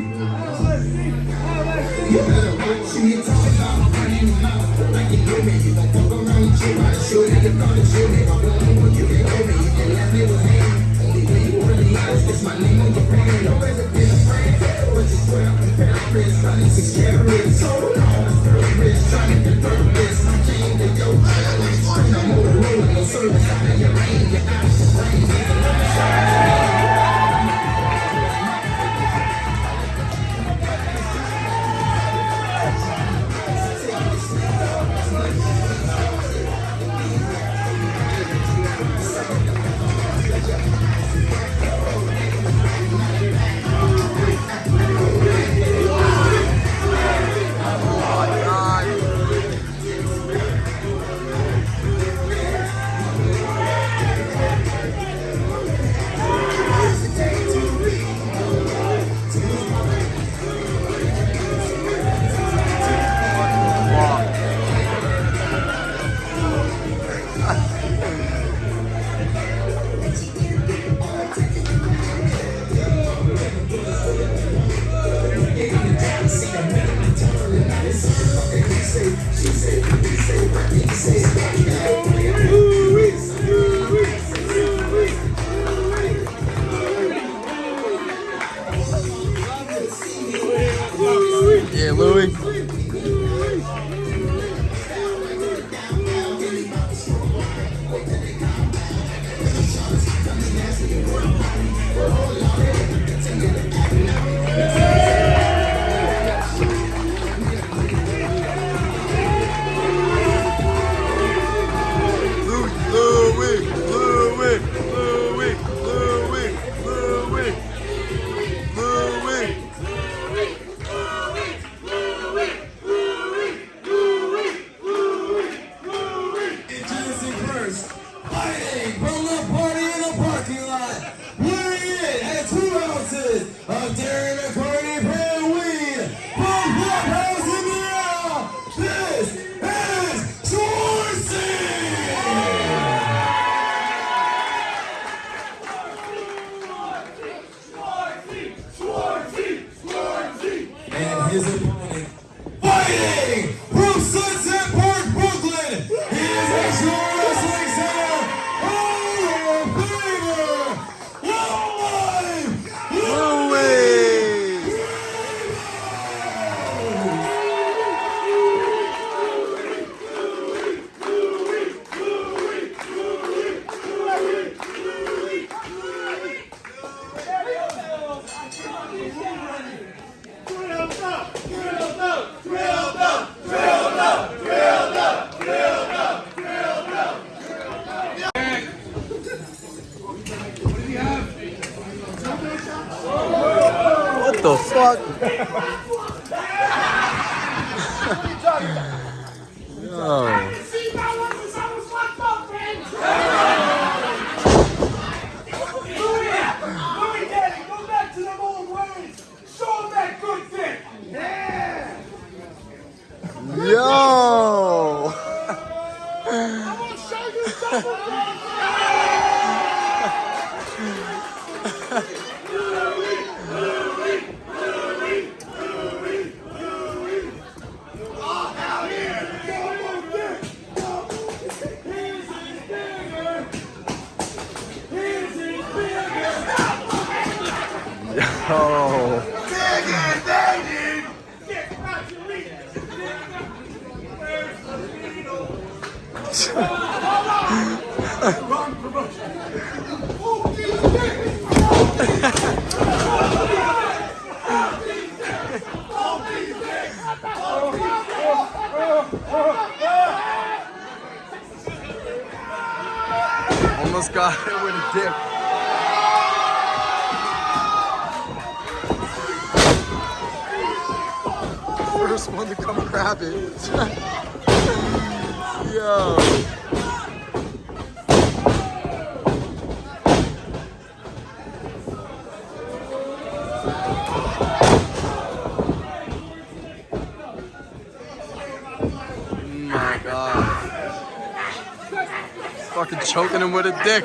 You better watch you talk about, your mouth like you know me. You gon' fuck around with you, I show you you gonna show me. I'm the you can know me. You can let me. Only way you really honest is my name on your brand. No better been a friend, but you swear I'm a Paris, running six carats. So long, rich, trying to convert this. I came to your island, straight up Motorola, no service your your Yo. Oh. Almost got it with a dip. First one to come grab it. Yo. Oh my god. Fucking choking him with a dick.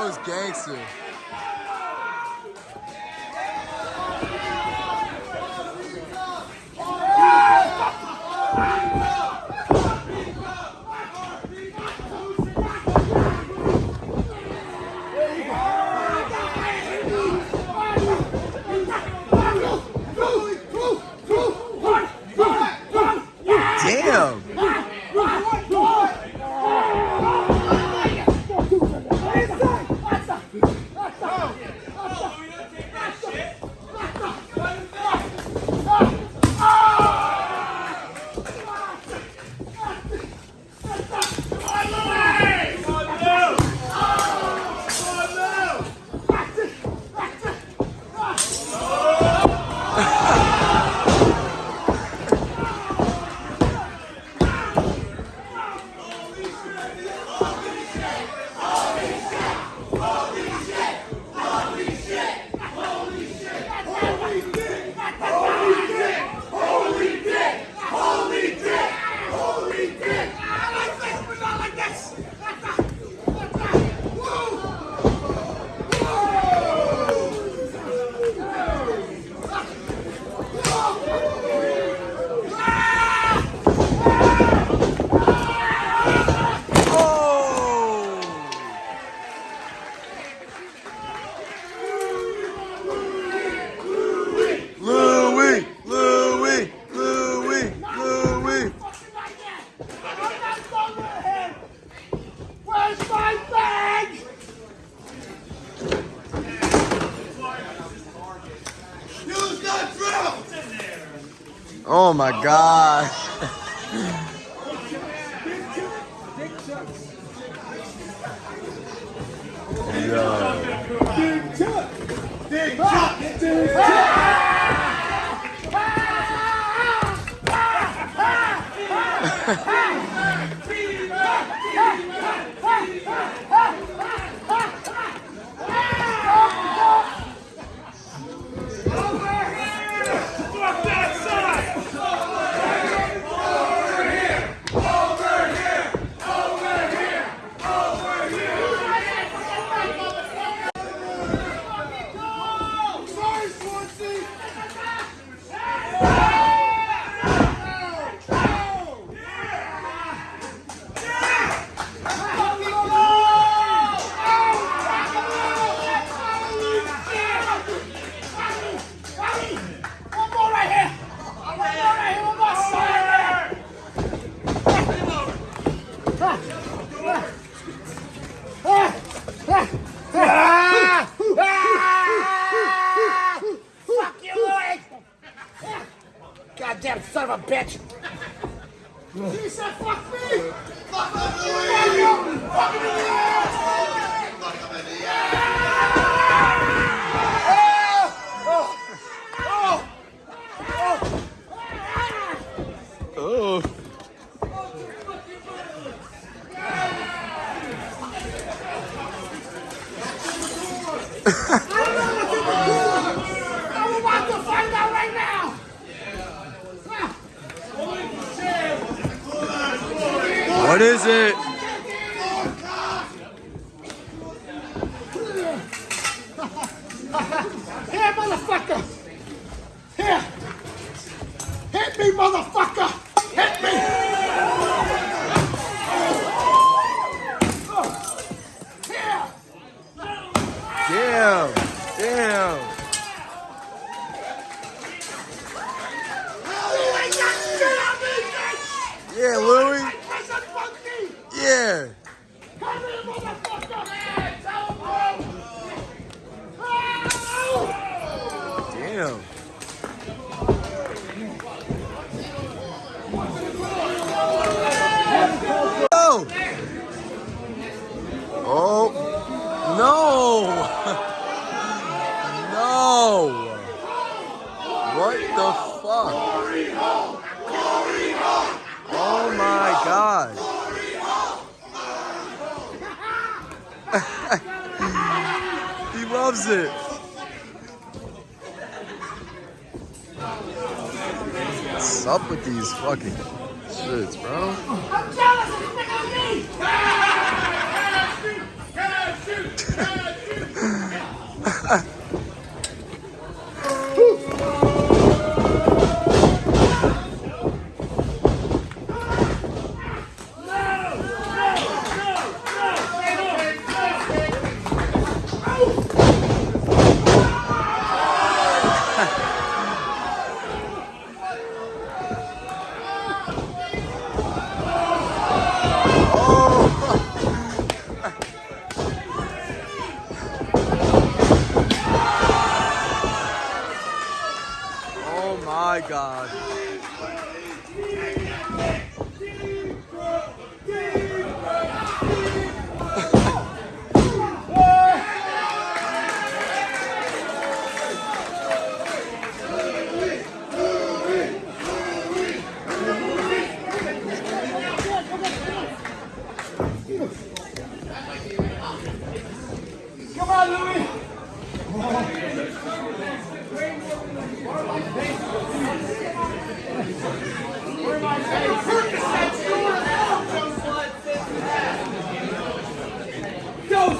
was gangster. Oh my God. pet. Isso é fuck. What is it? Here, motherfucker. Here. Hit me, motherfucker. Hit me. Here. No. no. What the fuck? Oh my god. he loves it. What's up with these fucking shits, bro? Come on, Louis.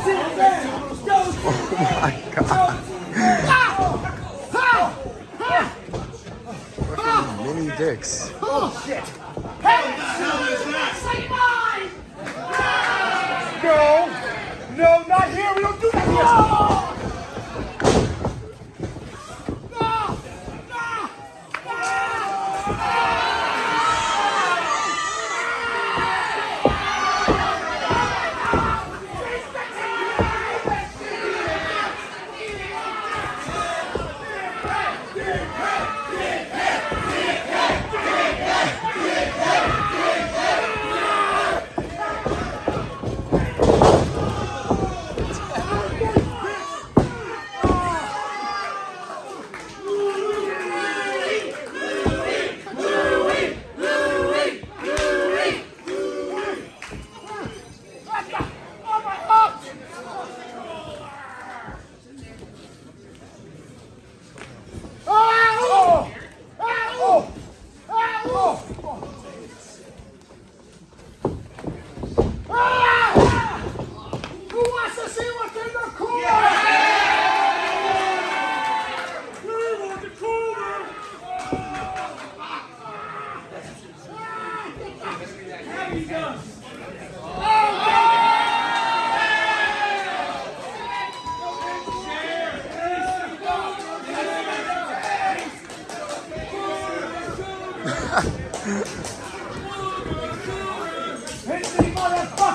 Down. My god. Oh Mini dicks. No, no, not here. We don't do that here.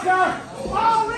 Motherfucker! Oh,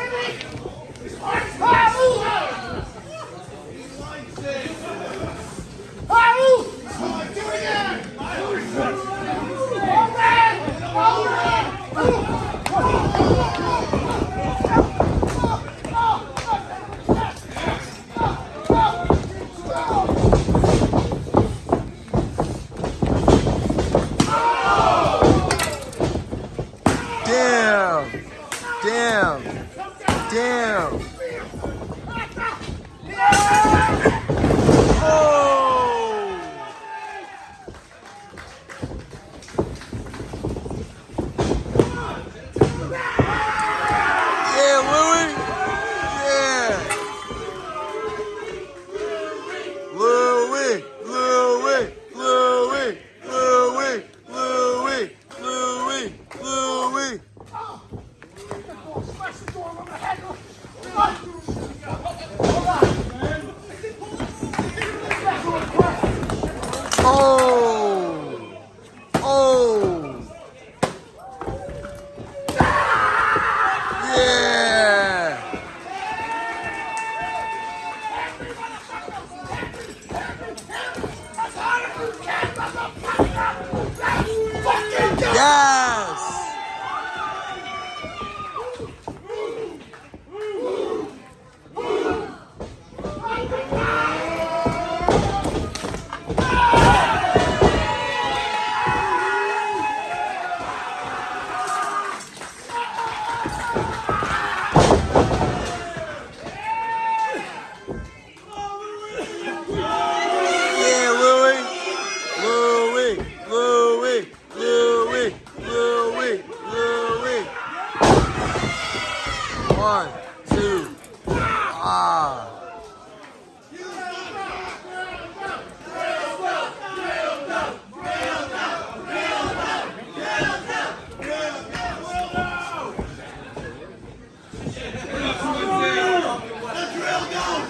Oh.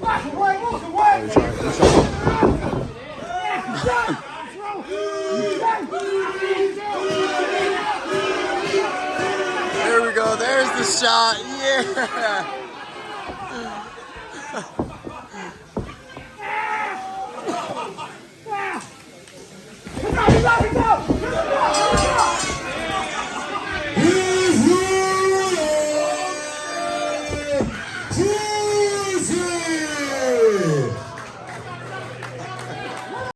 There we go. There's the shot. Yeah.